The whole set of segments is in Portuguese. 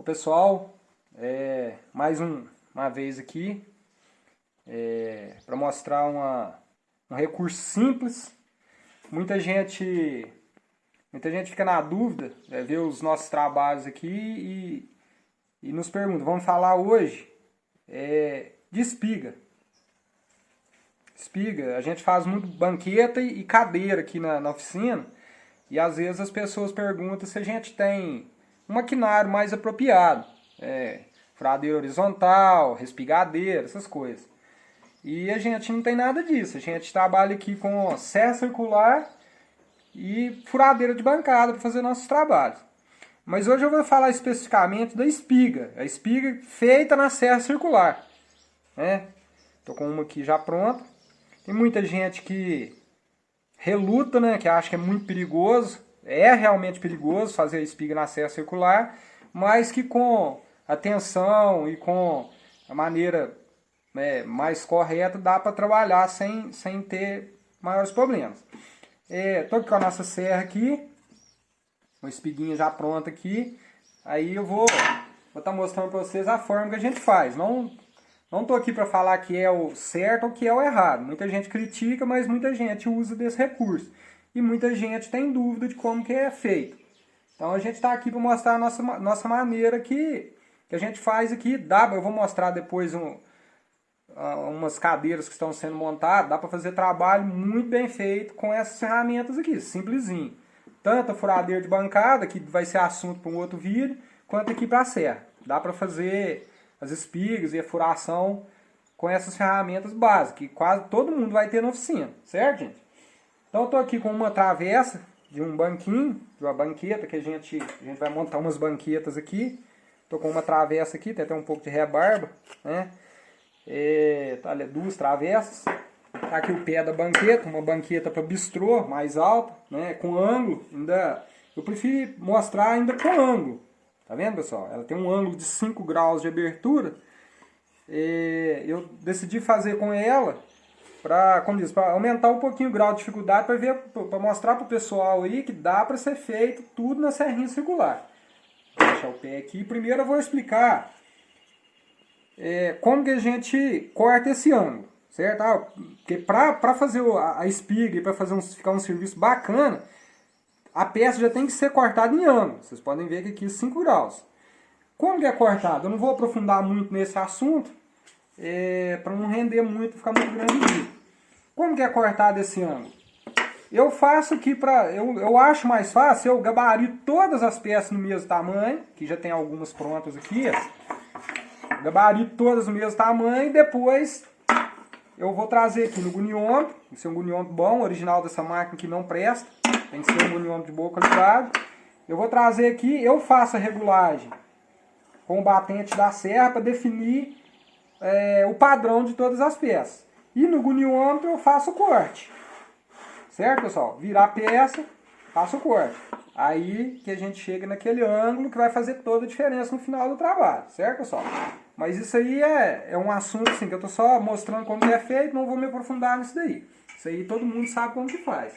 O pessoal, é, mais um, uma vez aqui, é, para mostrar uma, um recurso simples. Muita gente, muita gente fica na dúvida, é, ver os nossos trabalhos aqui e, e nos pergunta, vamos falar hoje é, de espiga. Espiga, a gente faz muito banqueta e cadeira aqui na, na oficina e às vezes as pessoas perguntam se a gente tem um maquinário mais apropriado. É, furadeira horizontal, respigadeira, essas coisas. E a gente não tem nada disso. A gente trabalha aqui com serra circular e furadeira de bancada para fazer nossos trabalhos. Mas hoje eu vou falar especificamente da espiga. A espiga feita na serra circular. Né? Tô com uma aqui já pronta. Tem muita gente que reluta, né? Que acha que é muito perigoso é realmente perigoso fazer a espiga na serra circular, mas que com atenção e com a maneira né, mais correta dá para trabalhar sem, sem ter maiores problemas. Estou é, com a nossa serra aqui, uma espiguinha já pronta aqui, aí eu vou estar vou tá mostrando para vocês a forma que a gente faz. Não não estou aqui para falar que é o certo ou que é o errado. Muita gente critica, mas muita gente usa desse recurso e muita gente tem dúvida de como que é feito. Então a gente está aqui para mostrar a nossa, nossa maneira que, que a gente faz aqui. Dá, eu vou mostrar depois um, umas cadeiras que estão sendo montadas. Dá para fazer trabalho muito bem feito com essas ferramentas aqui, simplesinho. Tanto a furadeira de bancada, que vai ser assunto para um outro vídeo, quanto aqui para a serra. Dá para fazer as espigas e a furação com essas ferramentas básicas, que quase todo mundo vai ter na oficina, certo, gente? Então eu estou aqui com uma travessa de um banquinho, de uma banqueta, que a gente, a gente vai montar umas banquetas aqui. Estou com uma travessa aqui, tem até um pouco de rebarba, né? É, tá, duas travessas. Tá aqui o pé da banqueta, uma banqueta para bistrô, mais alta, né? Com ângulo, ainda... Eu prefiro mostrar ainda com ângulo. Tá vendo, pessoal? Ela tem um ângulo de 5 graus de abertura. É, eu decidi fazer com ela para, como diz, para aumentar um pouquinho o grau de dificuldade para ver, para mostrar para o pessoal aí que dá para ser feito tudo na serrinha circular. Vou deixar o pé aqui. Primeiro eu vou explicar é, como que a gente corta esse ângulo, certo? Ah, porque para fazer a, a espiga e para fazer um, ficar um serviço bacana, a peça já tem que ser cortada em ângulo. Vocês podem ver que aqui 5 graus. Como que é cortado? Eu não vou aprofundar muito nesse assunto, é, para não render muito, ficar muito grande. Como que é cortado esse ângulo? Eu faço aqui para, eu, eu acho mais fácil, eu gabarito todas as peças no mesmo tamanho, que já tem algumas prontas aqui, gabarito todas no mesmo tamanho e depois eu vou trazer aqui no guniômetro, esse é um guniômetro bom, original dessa máquina que não presta, tem que ser um guniômetro de boa qualidade. Eu vou trazer aqui, eu faço a regulagem com o batente da serra para definir é, o padrão de todas as peças. E no guniômetro eu faço o corte. Certo, pessoal? Virar a peça, faço o corte. Aí que a gente chega naquele ângulo que vai fazer toda a diferença no final do trabalho. Certo, pessoal? Mas isso aí é, é um assunto assim, que eu estou só mostrando como é feito, não vou me aprofundar nisso daí. Isso aí todo mundo sabe como que faz.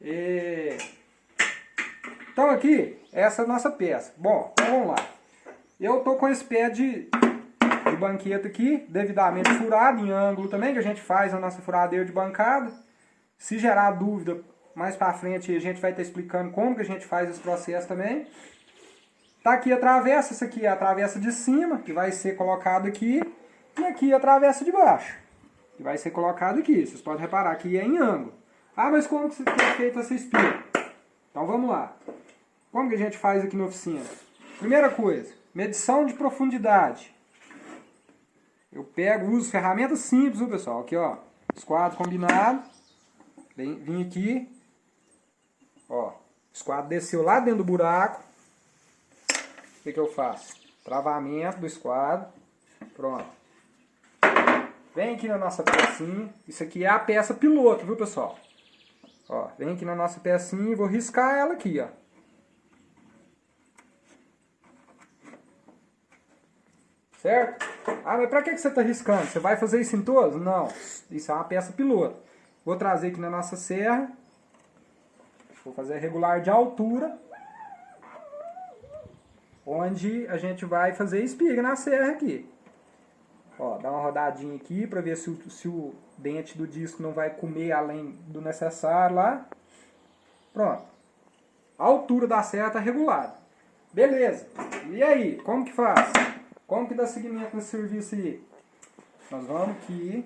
E... Então aqui, essa é a nossa peça. Bom, então vamos lá. Eu estou com esse pé de banqueta aqui, devidamente furado, em ângulo também, que a gente faz na nossa furadeira de bancada. Se gerar dúvida, mais para frente a gente vai estar explicando como que a gente faz esse processo também. Tá aqui a travessa, essa aqui é a travessa de cima, que vai ser colocado aqui, e aqui a travessa de baixo, que vai ser colocado aqui. Vocês podem reparar que é em ângulo. Ah, mas como que é feito essa espinha? Então vamos lá. Como que a gente faz aqui na oficina? Primeira coisa, medição de profundidade. Eu pego, uso ferramentas simples, viu, pessoal? Aqui, ó, esquadro combinado. Vem, vim aqui, ó, esquadro desceu lá dentro do buraco. O que, que eu faço? Travamento do esquadro. Pronto. Vem aqui na nossa pecinha. Isso aqui é a peça piloto, viu, pessoal? Ó, vem aqui na nossa pecinha e vou riscar ela aqui, ó. Certo? Ah, mas para que você está riscando? Você vai fazer isso em todos? Não, isso é uma peça piloto. Vou trazer aqui na nossa serra. Vou fazer regular de altura. Onde a gente vai fazer espiga na serra aqui. Ó, dá uma rodadinha aqui para ver se o, se o dente do disco não vai comer além do necessário lá. Pronto. A altura da serra está regulada. Beleza. E aí, como que faz? Como que dá seguimento nesse serviço aí? Nós vamos aqui.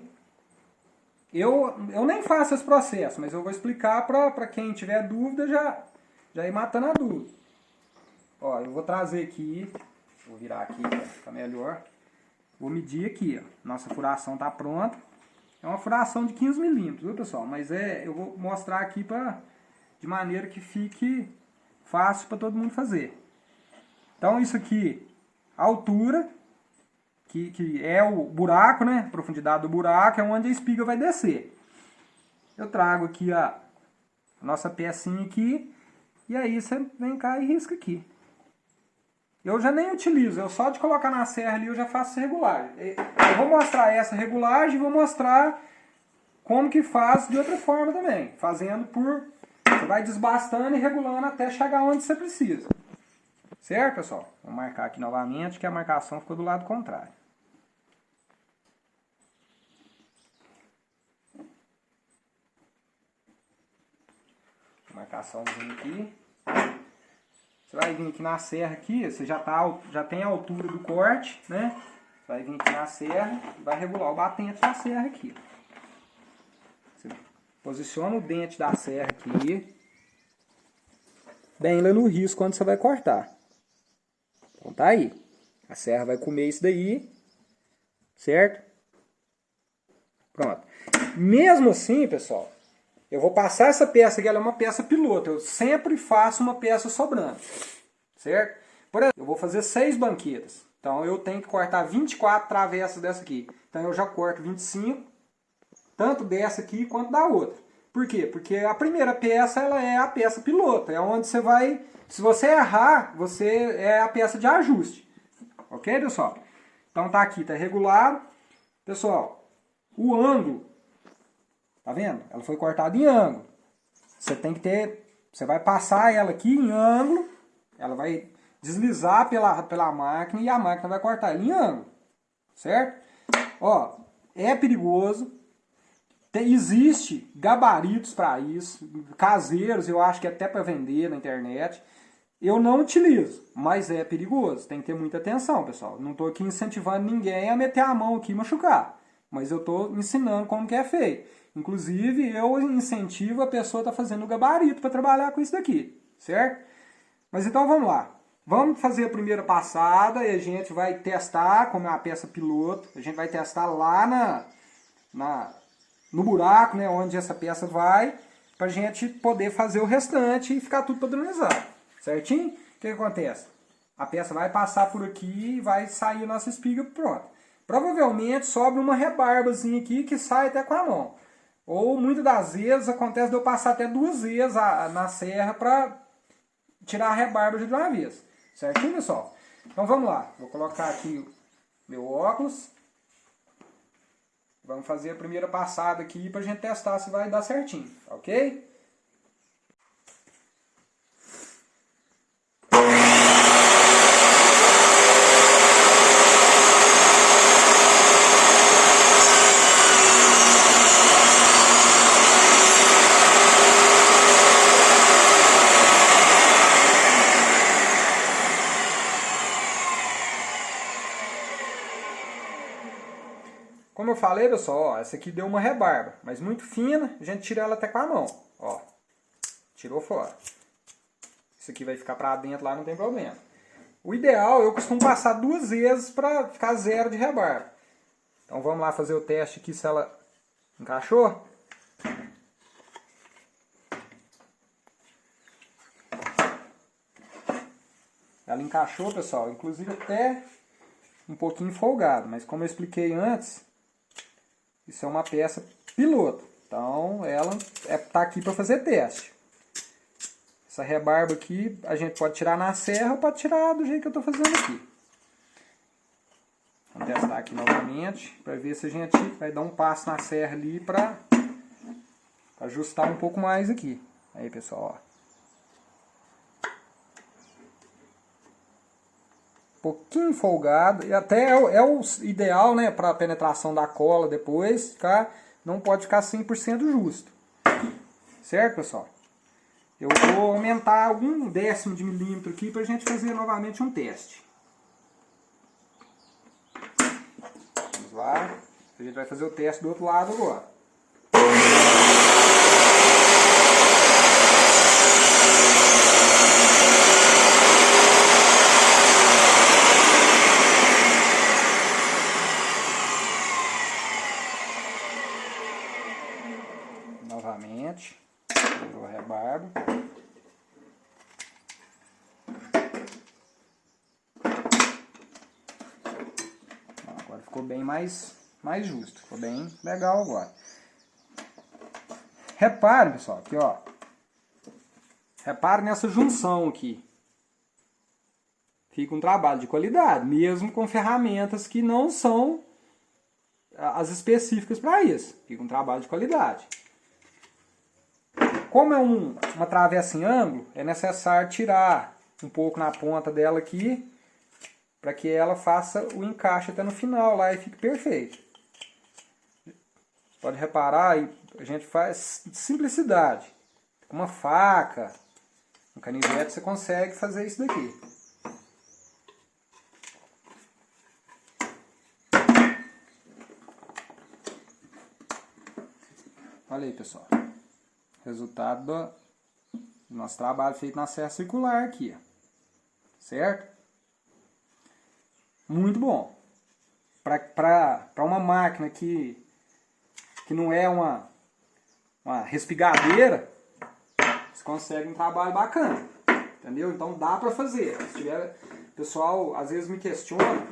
Eu, eu nem faço esse processo, mas eu vou explicar para quem tiver dúvida já, já ir matando a dúvida. Ó, eu vou trazer aqui, vou virar aqui para ficar melhor. Vou medir aqui, ó. Nossa furação está pronta. É uma furação de 15 milímetros, viu pessoal? Mas é, eu vou mostrar aqui pra, de maneira que fique fácil para todo mundo fazer. Então isso aqui, altura, que, que é o buraco, né? A profundidade do buraco, é onde a espiga vai descer. Eu trago aqui a, nossa pecinha aqui, e aí você vem cá e risca aqui. Eu já nem utilizo, eu só de colocar na serra ali eu já faço regulagem. Eu vou mostrar essa regulagem e vou mostrar como que faz de outra forma também. Fazendo por... Você vai desbastando e regulando até chegar onde você precisa. Certo, pessoal? Vou marcar aqui novamente que a marcação ficou do lado contrário. Marcaçãozinha aqui. Você vai vir aqui na serra aqui, você já, tá, já tem a altura do corte, né? Você vai vir aqui na serra e vai regular o batente da serra aqui. Você posiciona o dente da serra aqui, bem lá no risco quando você vai cortar. Então tá aí. A serra vai comer isso daí, certo? Pronto. Mesmo assim, pessoal, eu vou passar essa peça aqui, ela é uma peça piloto. Eu sempre faço uma peça sobrando. Certo? Por exemplo, eu vou fazer seis banquetas. Então eu tenho que cortar 24 travessas dessa aqui. Então eu já corto 25, tanto dessa aqui quanto da outra. Por quê? Porque a primeira peça ela é a peça piloto. É onde você vai... Se você errar, você é a peça de ajuste. Ok, pessoal? Então tá aqui, tá regulado. Pessoal, o ângulo Tá vendo? Ela foi cortada em ângulo. Você tem que ter... Você vai passar ela aqui em ângulo. Ela vai deslizar pela, pela máquina e a máquina vai cortar ela em ângulo. Certo? Ó, é perigoso. Tem, existe gabaritos para isso. Caseiros, eu acho que até para vender na internet. Eu não utilizo, mas é perigoso. Tem que ter muita atenção, pessoal. Não estou aqui incentivando ninguém a meter a mão aqui e machucar. Mas eu estou ensinando como que é feito. Inclusive, eu incentivo a pessoa a estar tá fazendo o gabarito para trabalhar com isso daqui, certo? Mas então vamos lá. Vamos fazer a primeira passada e a gente vai testar como é a peça piloto. A gente vai testar lá na, na, no buraco, né, onde essa peça vai, para a gente poder fazer o restante e ficar tudo padronizado. Certinho? O que, que acontece? A peça vai passar por aqui e vai sair a nossa espiga pronta. Provavelmente sobra uma rebarbazinha aqui que sai até com a mão. Ou muitas das vezes acontece de eu passar até duas vezes a, na serra para tirar a rebarba de uma vez. Certinho, pessoal? Então vamos lá. Vou colocar aqui meu óculos. Vamos fazer a primeira passada aqui para a gente testar se vai dar certinho, ok? Falei, pessoal, ó, essa aqui deu uma rebarba, mas muito fina, a gente tira ela até com a mão, ó. Tirou fora. Isso aqui vai ficar pra dentro lá, não tem problema. O ideal, eu costumo passar duas vezes para ficar zero de rebarba. Então vamos lá fazer o teste aqui se ela encaixou. Ela encaixou, pessoal, inclusive até um pouquinho folgado, mas como eu expliquei antes, isso é uma peça piloto. Então ela está é, aqui para fazer teste. Essa rebarba aqui a gente pode tirar na serra ou pode tirar do jeito que eu estou fazendo aqui. Vamos testar aqui novamente para ver se a gente vai dar um passo na serra ali para ajustar um pouco mais aqui. Aí pessoal, ó. Pouquinho folgado, e até é, o, é o ideal, né, para penetração da cola depois, ficar, não pode ficar 100% justo. Certo, pessoal? Eu vou aumentar algum décimo de milímetro aqui para gente fazer novamente um teste. Vamos lá. A gente vai fazer o teste do outro lado agora. Novamente o rebarbo. Agora ficou bem mais, mais justo, ficou bem legal agora. Repare, pessoal, aqui ó. Repare nessa junção aqui. Fica um trabalho de qualidade, mesmo com ferramentas que não são as específicas para isso. Fica um trabalho de qualidade. Como é um, uma travessa em ângulo, é necessário tirar um pouco na ponta dela aqui, para que ela faça o encaixe até no final lá e fique perfeito. Pode reparar, a gente faz simplicidade. Uma faca, um canivete, você consegue fazer isso daqui. Olha aí, pessoal resultado do nosso trabalho feito na serra circular aqui, certo? Muito bom. Para uma máquina que, que não é uma, uma respigadeira, você consegue um trabalho bacana, entendeu? Então dá para fazer. Se tiver, pessoal às vezes me questiona,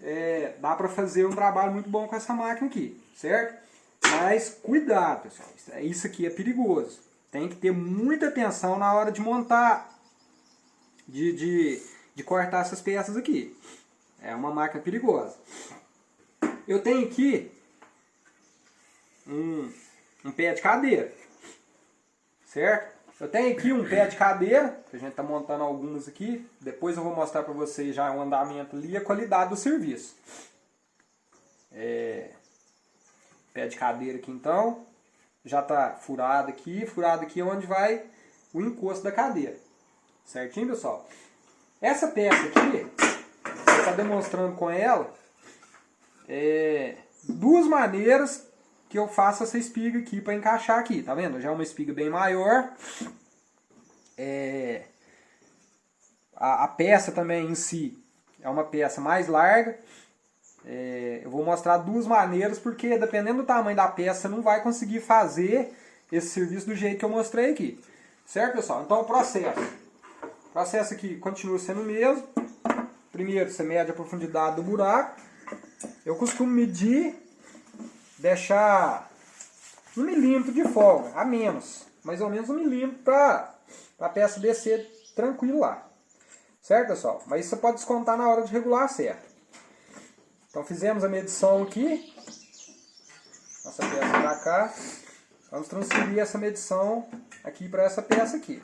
é, dá para fazer um trabalho muito bom com essa máquina aqui, certo? Mas cuidado, pessoal. Isso aqui é perigoso. Tem que ter muita atenção na hora de montar, de, de, de cortar essas peças aqui. É uma máquina perigosa. Eu tenho aqui um, um pé de cadeira. Certo? Eu tenho aqui um pé de cadeira, que a gente está montando algumas aqui. Depois eu vou mostrar para vocês já o andamento ali e a qualidade do serviço. É, pé de cadeira aqui então, já está furado aqui, furado aqui é onde vai o encosto da cadeira. Certinho, pessoal? Essa peça aqui, eu está demonstrando com ela é, duas maneiras que eu faço essa espiga aqui para encaixar aqui, tá vendo? Já é uma espiga bem maior. É, a, a peça também em si é uma peça mais larga. É, eu vou mostrar duas maneiras, porque dependendo do tamanho da peça, você não vai conseguir fazer esse serviço do jeito que eu mostrei aqui. Certo, pessoal? Então, o processo. Processo aqui continua sendo o mesmo. Primeiro, você mede a profundidade do buraco. Eu costumo medir, deixar um milímetro de folga, a menos. Mais ou menos um milímetro para a peça descer tranquilo lá. Certo, pessoal? Mas isso você pode descontar na hora de regular certo. Então fizemos a medição aqui. Nossa peça para cá. Vamos transferir essa medição aqui para essa peça aqui.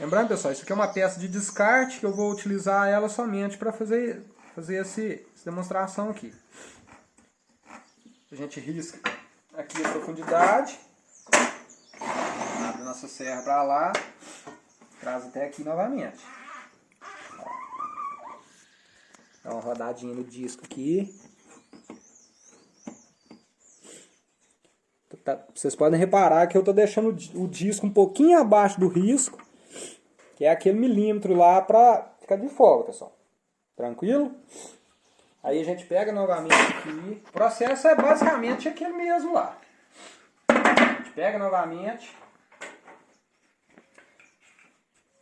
Lembrando, pessoal, isso aqui é uma peça de descarte que eu vou utilizar ela somente para fazer, fazer esse, essa demonstração aqui. A gente risca aqui a profundidade. Abre nossa serra para lá. Traz até aqui novamente. Dá uma rodadinha no disco aqui. Tá, vocês podem reparar que eu estou deixando o disco um pouquinho abaixo do risco, que é aquele milímetro lá para ficar de folga, pessoal. Tranquilo? Aí a gente pega novamente aqui. O processo é basicamente aquele mesmo lá. A gente pega novamente.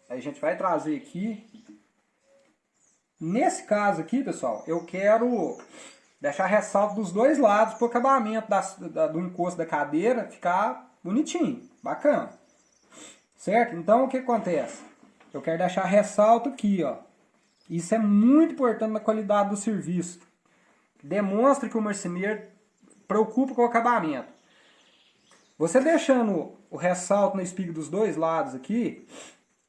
Aí a gente vai trazer aqui Nesse caso aqui, pessoal, eu quero deixar ressalto dos dois lados para o acabamento da, da, do encosto da cadeira ficar bonitinho, bacana. Certo? Então, o que acontece? Eu quero deixar ressalto aqui, ó. Isso é muito importante na qualidade do serviço. Demonstra que o marceneiro preocupa com o acabamento. Você deixando o ressalto na espiga dos dois lados aqui,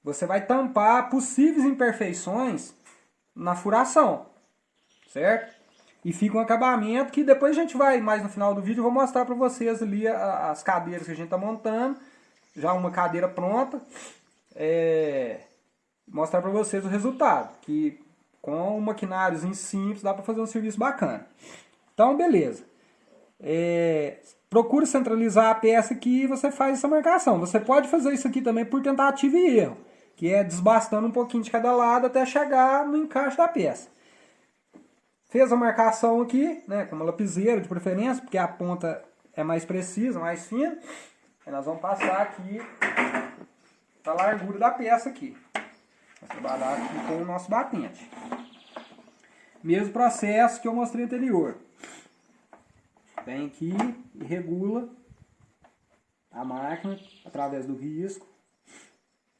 você vai tampar possíveis imperfeições na furação, certo? E fica um acabamento que depois a gente vai, mais no final do vídeo, eu vou mostrar para vocês ali as cadeiras que a gente está montando. Já uma cadeira pronta. É, mostrar para vocês o resultado. Que com um maquinário simples dá para fazer um serviço bacana. Então, beleza. É, procure centralizar a peça aqui e você faz essa marcação. Você pode fazer isso aqui também por tentativa e erro. Que é desbastando um pouquinho de cada lado até chegar no encaixe da peça. Fez a marcação aqui, né, com uma lapiseira de preferência, porque a ponta é mais precisa, mais fina. Aí nós vamos passar aqui a largura da peça aqui. Vamos trabalhar aqui com o nosso batente. Mesmo processo que eu mostrei anterior. Vem aqui e regula a máquina através do risco.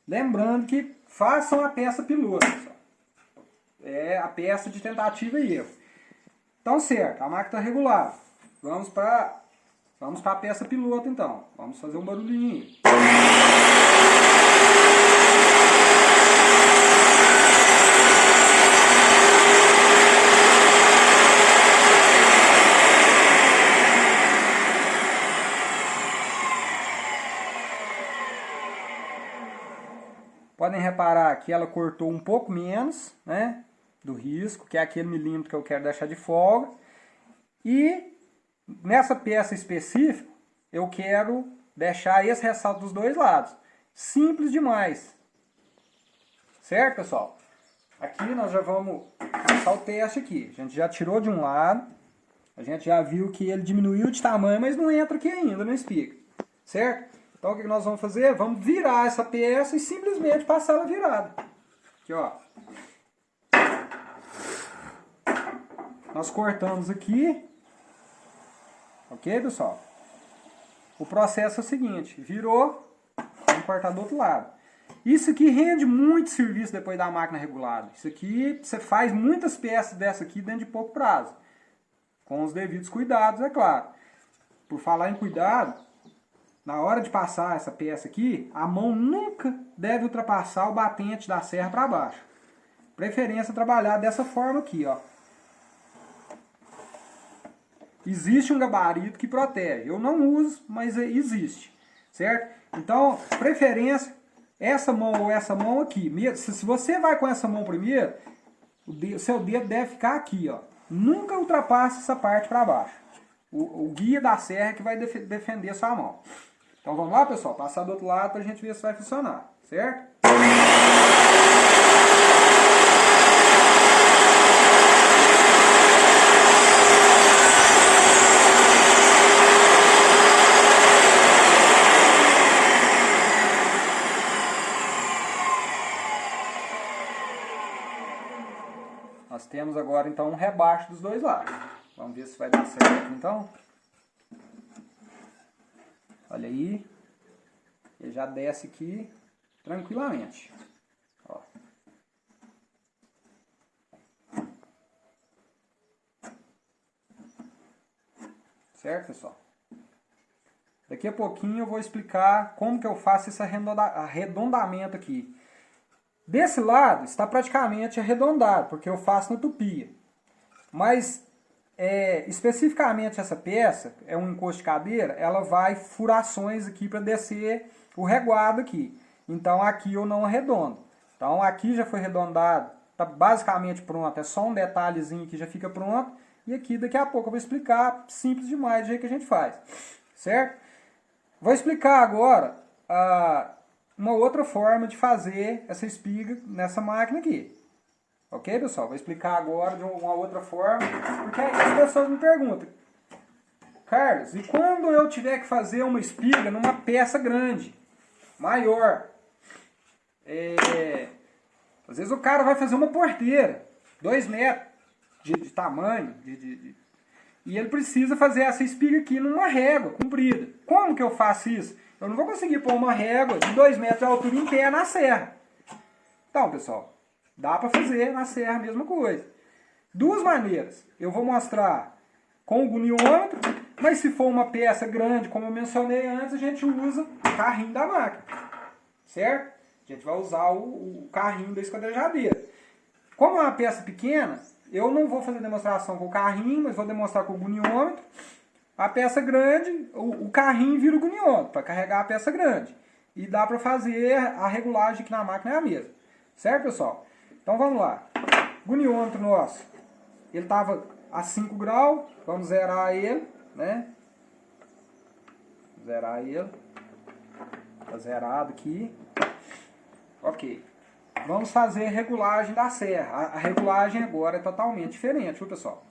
Lembrando que façam a peça piloto. É a peça de tentativa e erro. Então, certo, a máquina está regulada. Vamos para vamos a peça piloto, então. Vamos fazer um barulhinho. Podem reparar que ela cortou um pouco menos, né? do risco, que é aquele milímetro que eu quero deixar de folga. E nessa peça específica, eu quero deixar esse ressalto dos dois lados. Simples demais. Certo, pessoal? Aqui nós já vamos passar o teste aqui. A gente já tirou de um lado. A gente já viu que ele diminuiu de tamanho, mas não entra aqui ainda no speaker. Certo? Então o que nós vamos fazer? Vamos virar essa peça e simplesmente passar ela virada. Aqui, ó. Nós cortamos aqui. Ok, pessoal? O processo é o seguinte. Virou, vamos cortar do outro lado. Isso aqui rende muito serviço depois da máquina regulada. Isso aqui, você faz muitas peças dessa aqui dentro de pouco prazo. Com os devidos cuidados, é claro. Por falar em cuidado, na hora de passar essa peça aqui, a mão nunca deve ultrapassar o batente da serra para baixo. Preferência trabalhar dessa forma aqui, ó. Existe um gabarito que protege. Eu não uso, mas existe. Certo? Então, preferência, essa mão ou essa mão aqui. Se você vai com essa mão primeiro, o seu dedo deve ficar aqui. Ó. Nunca ultrapasse essa parte para baixo. O, o, guia da serra que vai def defender sua mão. Então vamos lá, pessoal? Passar do outro lado para a gente ver se vai funcionar. Certo? Nós temos agora então um rebaixo dos dois lados. Vamos ver se vai dar certo então. Aí. Ele já desce aqui tranquilamente. Ó. Certo, pessoal? Daqui a pouquinho eu vou explicar como que eu faço esse arredondamento aqui. Desse lado está praticamente arredondado, porque eu faço na tupia. Mas é, especificamente essa peça, é um encosto de cadeira, ela vai furações aqui para descer o reguado aqui. Então aqui eu não arredondo. Então aqui já foi arredondado, está basicamente pronto, é só um detalhezinho que já fica pronto. E aqui daqui a pouco eu vou explicar, simples demais, do jeito que a gente faz. Certo? Vou explicar agora a uma outra forma de fazer essa espiga nessa máquina aqui. Ok, pessoal? Vou explicar agora de uma outra forma, porque as pessoas me perguntam, Carlos, e quando eu tiver que fazer uma espiga numa peça grande, maior? É, às vezes o cara vai fazer uma porteira, dois metros de, de tamanho, de, de, e ele precisa fazer essa espiga aqui numa régua comprida. Como que eu faço isso? Eu não vou conseguir pôr uma régua de 2 metros de altura em pé na serra. Então, pessoal, dá para fazer na serra a mesma coisa. Duas maneiras. Eu vou mostrar com o goniômetro, mas se for uma peça grande, como eu mencionei antes, a gente usa o carrinho da máquina. Certo? A gente vai usar o, o carrinho da esquadrejadeira. Como é uma peça pequena, eu não vou fazer demonstração com o carrinho, mas vou demonstrar com o guniômetro. A peça grande, o, o carrinho vira o guniômetro para carregar a peça grande. E dá para fazer a regulagem aqui na máquina é a mesma. Certo, pessoal? Então vamos lá. Guniômetro nosso, ele estava a 5 graus, vamos zerar ele, né? Zerar ele. Tá zerado aqui. Ok. Vamos fazer regulagem da serra. A, regulagem agora é totalmente diferente, viu pessoal?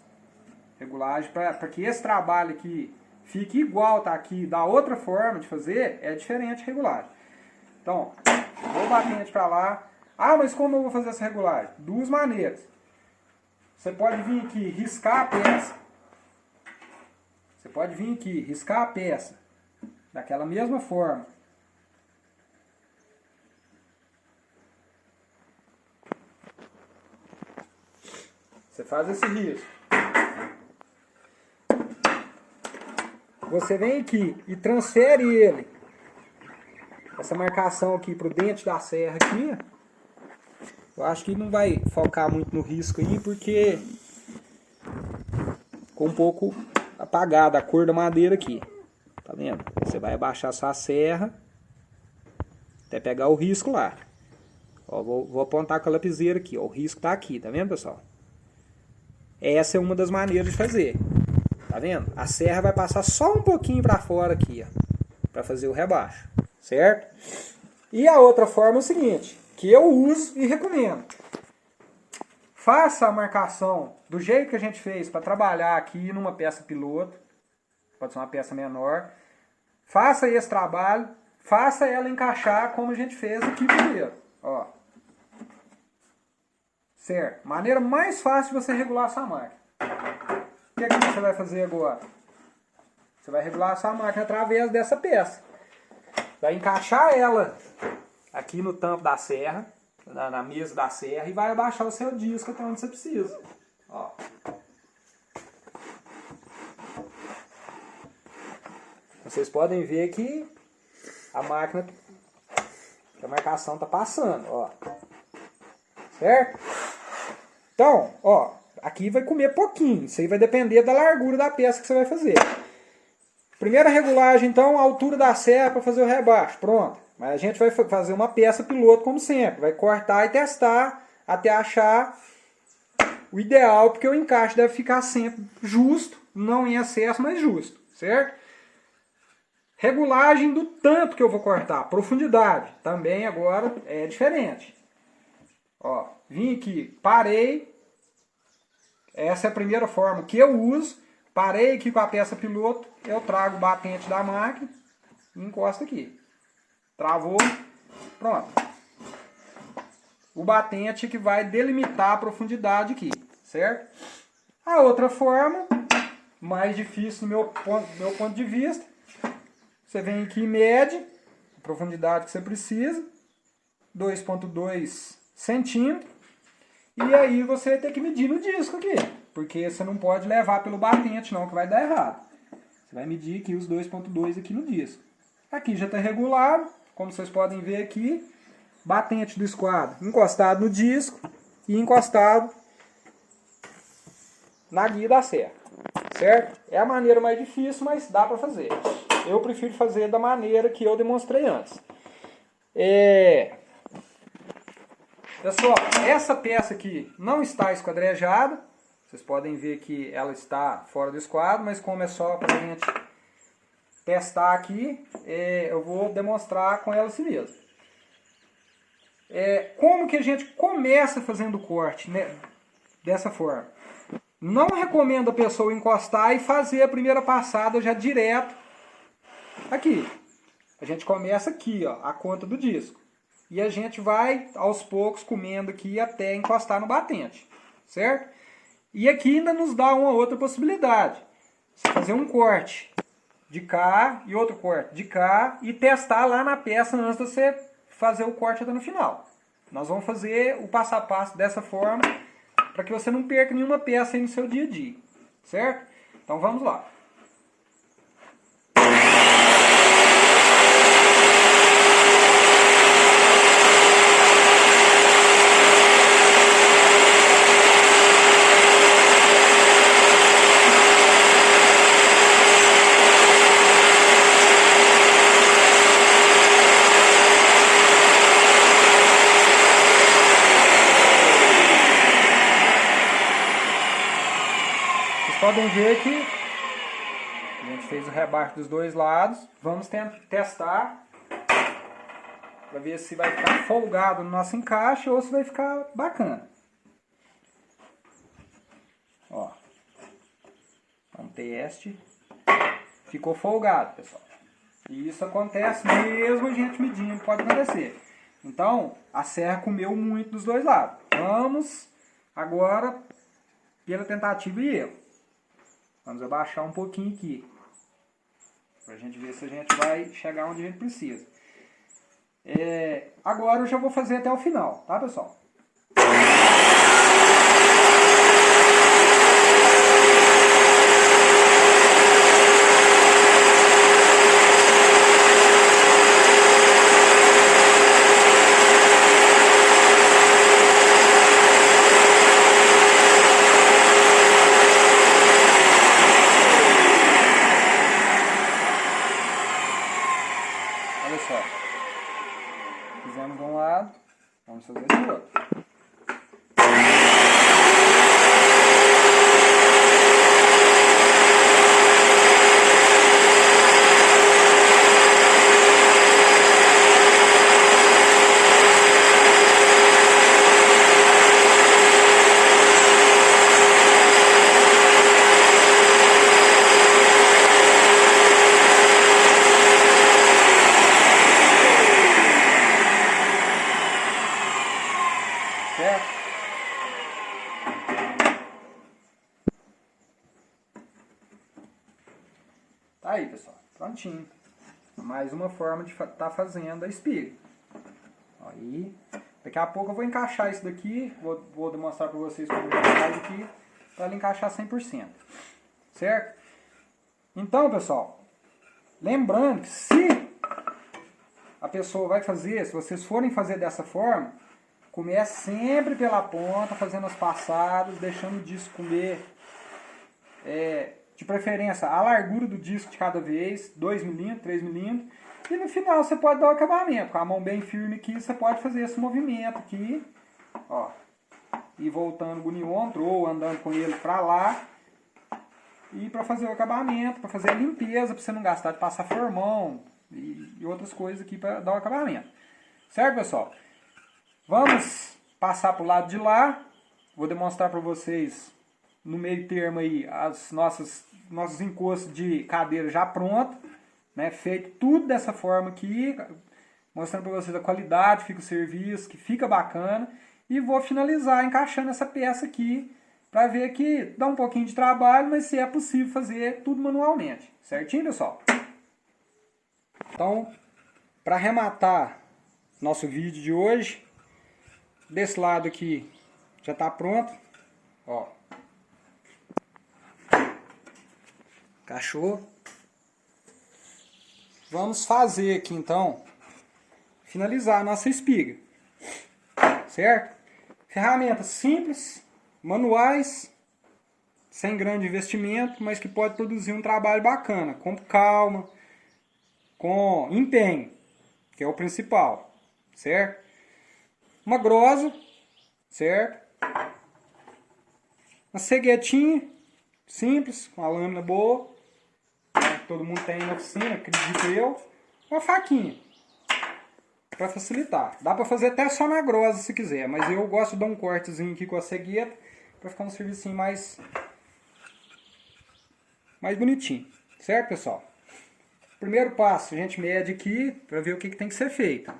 Regulagem para que esse trabalho aqui fique igual tá aqui da outra forma de fazer, é diferente regulagem. Então, vou batente para lá. Ah, mas como eu vou fazer essa regulagem? Duas maneiras. Você pode vir aqui riscar a peça. Você pode vir aqui riscar a peça daquela mesma forma. Você faz esse risco. Você vem aqui e transfere ele, essa marcação aqui para o dente da serra aqui. Eu acho que não vai focar muito no risco aí, porque ficou um pouco apagada a cor da madeira aqui. Tá vendo? Você vai abaixar sua serra até pegar o risco lá. Ó, vou, vou apontar com a lapiseira aqui. Ó, o risco tá aqui, tá vendo, pessoal? Essa é uma das maneiras de fazer. Tá vendo? A serra vai passar só um pouquinho para fora aqui, ó, para fazer o rebaixo, certo? E a outra forma é o seguinte, que eu uso e recomendo. Faça a marcação do jeito que a gente fez para trabalhar aqui numa peça piloto, pode ser uma peça menor. Faça esse trabalho, faça ela encaixar como a gente fez aqui primeiro, ó. Certo? Maneira mais fácil de você regular a sua máquina. O que, é que você vai fazer agora? Você vai regular a sua máquina através dessa peça. Vai encaixar ela aqui no tampo da serra, na, na mesa da serra, e vai abaixar o seu disco até onde você precisa. Ó. Vocês podem ver que a máquina, a marcação está passando, ó. Certo? Então, ó, aqui vai comer pouquinho. Isso aí vai depender da largura da peça que você vai fazer. Primeira regulagem, então, a altura da serra para fazer o rebaixo. Pronto. Mas a gente vai fazer uma peça piloto como sempre. Vai cortar e testar até achar o ideal, porque o encaixe deve ficar sempre justo, não em excesso, mas justo, certo? Regulagem do tanto que eu vou cortar, profundidade, também agora é diferente. Ó, vim aqui, parei. Essa é a primeira forma que eu uso. Parei aqui com a peça piloto, eu trago o batente da máquina e encosto aqui. Travou, pronto. O batente que vai delimitar a profundidade aqui, certo? A outra forma, mais difícil no meu ponto, meu ponto de vista, você vem aqui e mede a profundidade que você precisa, 2.2 centímetros. E aí você tem que medir no disco aqui, porque você não pode levar pelo batente não, que vai dar errado. Você vai medir aqui os 2.2 aqui no disco. Aqui já está regulado, como vocês podem ver aqui, batente do esquadro encostado no disco e encostado na guia da serra, certo? É a maneira mais difícil, mas dá para fazer. Eu prefiro fazer da maneira que eu demonstrei antes. É, Pessoal, essa peça aqui não está esquadrejada. Vocês podem ver que ela está fora do esquadro, mas como é só para a gente testar aqui, é, eu vou demonstrar com ela assim mesmo. É, como que a gente começa fazendo corte né, dessa forma? Não recomendo a pessoa encostar e fazer a primeira passada já direto aqui. A gente começa aqui, ó, a conta do disco. E a gente vai aos poucos comendo aqui até encostar no batente, certo? E aqui ainda nos dá uma outra possibilidade. Fazer um corte de cá e outro corte de cá e testar lá na peça antes de você fazer o corte até no final. Nós vamos fazer o passo a passo dessa forma para que você não perca nenhuma peça aí no seu dia a dia, certo? Então vamos lá. Ver que a gente fez o rebaixo dos dois lados. Vamos testar para ver se vai ficar folgado no nosso encaixe ou se vai ficar bacana. Ó. Um teste. Ficou folgado, pessoal. E isso acontece mesmo a gente medindo, pode acontecer. Então, a serra comeu muito dos dois lados. Vamos agora pela tentativa e erro. Vamos abaixar um pouquinho aqui. Para a gente ver se a gente vai chegar onde a gente precisa. É, agora eu já vou fazer até o final, tá pessoal? Tá aí, pessoal. Prontinho. Forma de estar tá fazendo a espiga. Aí, daqui a pouco eu vou encaixar isso daqui, vou, vou demonstrar para vocês como faz aqui, para ele encaixar 100%. Certo? Então, pessoal, lembrando que se a pessoa vai fazer, se vocês forem fazer dessa forma, comece sempre pela ponta, fazendo as passadas, deixando o disco comer é, de preferência a largura do disco de cada vez, 2mm, 3mm, e no final você pode dar o acabamento, com a mão bem firme aqui, você pode fazer esse movimento aqui, ó, e voltando o uniômetro ou andando com ele para lá, e para fazer o acabamento, para fazer a limpeza, para você não gastar de passar formão e, e outras coisas aqui para dar o acabamento. Certo, pessoal? Vamos passar para o lado de lá, vou demonstrar para vocês no meio termo aí as nossas nossos encostos de cadeira já pronto, né, feito tudo dessa forma aqui, mostrando para vocês a qualidade, fica o serviço, que fica bacana, e vou finalizar encaixando essa peça aqui, para ver que dá um pouquinho de trabalho, mas se é possível fazer tudo manualmente, certinho pessoal? Então, para arrematar nosso vídeo de hoje, desse lado aqui já está pronto, ó, Cachorro. Vamos fazer aqui então, finalizar a nossa espiga. Certo? Ferramentas simples, manuais, sem grande investimento, mas que pode produzir um trabalho bacana, com calma, com empenho, que é o principal, certo? Uma grosa, certo? Uma ceguetinha, simples, com a lâmina boa, todo mundo tem na oficina, acredito eu, uma faquinha para facilitar. Dá para fazer até só na grossa se quiser, mas eu gosto de dar um cortezinho aqui com a cegueta para ficar um serviço mais mais bonitinho, certo pessoal? Primeiro passo, a gente mede aqui para ver o que, que tem que ser feito.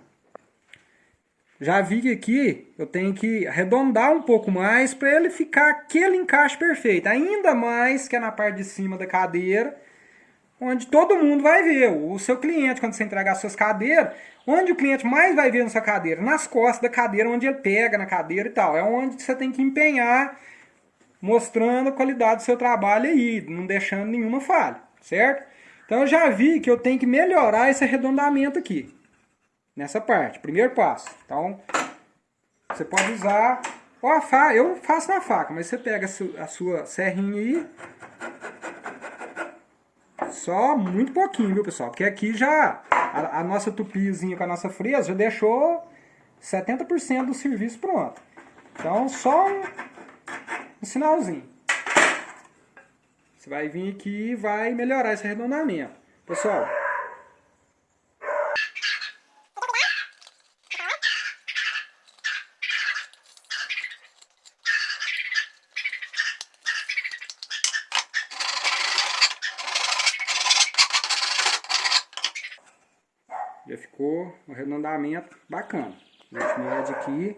Já vi que aqui eu tenho que arredondar um pouco mais para ele ficar aquele encaixe perfeito. Ainda mais que é na parte de cima da cadeira, onde todo mundo vai ver. O seu cliente, quando você entregar as suas cadeiras, onde o cliente mais vai ver na sua cadeira? Nas costas da cadeira, onde ele pega na cadeira e tal. É onde você tem que empenhar, mostrando a qualidade do seu trabalho aí, não deixando nenhuma falha, certo? Então eu já vi que eu tenho que melhorar esse arredondamento aqui, nessa parte, primeiro passo. Então, você pode usar, ou a faca, eu faço na faca, mas você pega a sua serrinha aí, só muito pouquinho, viu, pessoal? Porque aqui já a, a nossa tupizinha com a nossa fresa já deixou 70% do serviço pronto. Então, só um, um sinalzinho. Você vai vir aqui e vai melhorar esse arredondamento. Pessoal, Já ficou um arredondamento bacana. A gente mede aqui.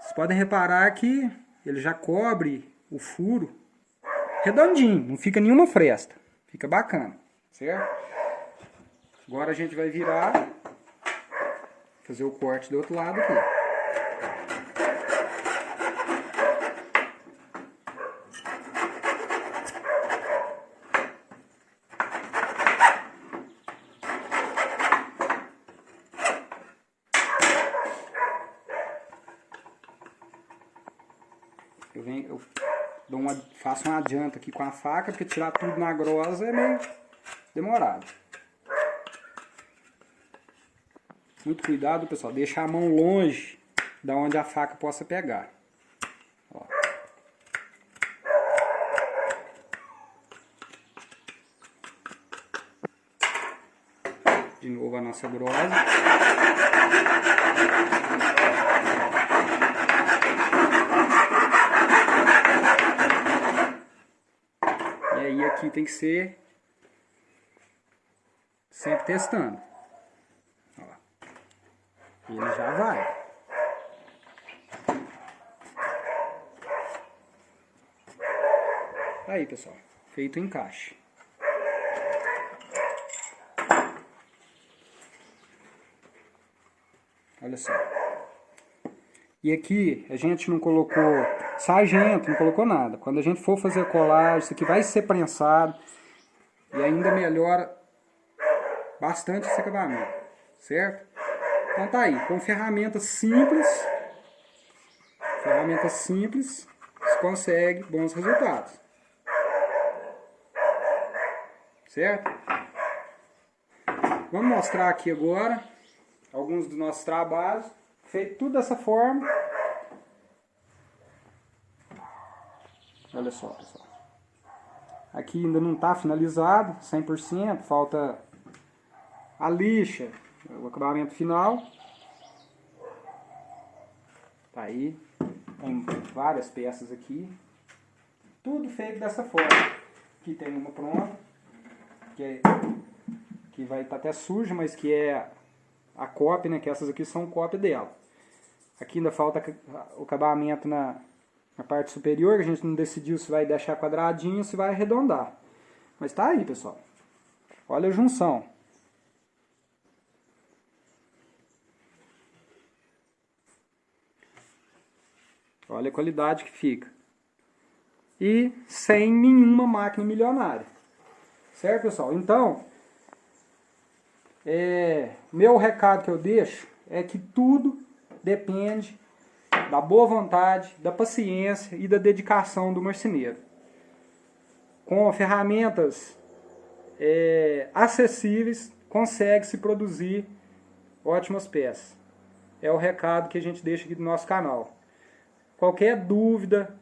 Vocês podem reparar que ele já cobre o furo redondinho, não fica nenhuma fresta. Fica bacana, certo? Agora a gente vai virar, fazer o corte do outro lado aqui. Eu, dou uma, faço um adianto aqui com a faca, porque tirar tudo na grosa é meio demorado. Muito cuidado, pessoal. Deixa a mão longe da onde a faca possa pegar. Ó. De novo a nossa grosa. aí aqui tem que ser sempre testando. Ó. Ele já vai. Aí, pessoal. Feito o encaixe. Olha só. E aqui a gente não colocou sargento, não colocou nada. Quando a gente for fazer a colagem, isso aqui vai ser prensado e ainda melhora bastante esse acabamento, certo? Então tá aí, com ferramentas simples, ferramentas simples, você consegue bons resultados. Certo? Vamos mostrar aqui agora alguns dos nossos trabalhos, feito tudo dessa forma. Olha só, pessoal. Aqui ainda não está finalizado, 100%, falta a lixa, o acabamento final. Tá aí, tem várias peças aqui. Tudo feito dessa forma. Aqui tem uma pronta, que, é, que vai estar tá até suja, mas que é a cópia, né? Que essas aqui são cópia dela. Aqui ainda falta o acabamento na, na parte superior, a gente não decidiu se vai deixar quadradinho ou se vai arredondar. Mas tá aí, pessoal. Olha a junção. Olha a qualidade que fica. E sem nenhuma máquina milionária. Certo, pessoal? Então, é, meu recado que eu deixo é que tudo depende da boa vontade, da paciência e da dedicação do marceneiro. Com ferramentas é, acessíveis, consegue-se produzir ótimas peças. É o recado que a gente deixa aqui do nosso canal. Qualquer dúvida,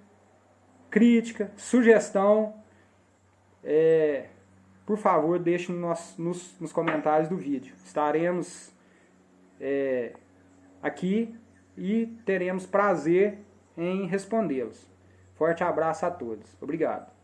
crítica, sugestão, é, por favor, deixe nos, nos, nos, comentários do vídeo. Estaremos é, aqui e teremos prazer em respondê-los. Forte abraço a todos. Obrigado.